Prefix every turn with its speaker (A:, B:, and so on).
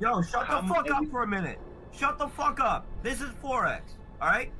A: Yo, shut the
B: um,
A: fuck up for a minute. Shut the fuck up. This is Forex. All right.